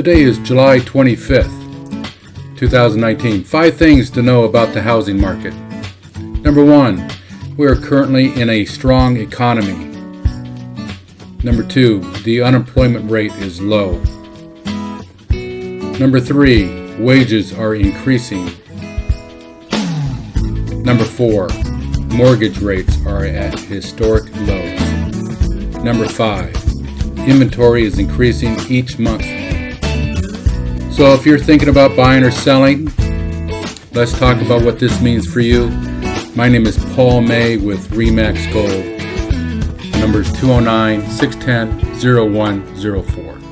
Today is July 25th, 2019. Five things to know about the housing market. Number one, we are currently in a strong economy. Number two, the unemployment rate is low. Number three, wages are increasing. Number four, mortgage rates are at historic lows. Number five, inventory is increasing each month. So if you're thinking about buying or selling, let's talk about what this means for you. My name is Paul May with Remax Gold. Number is 209 610 0104.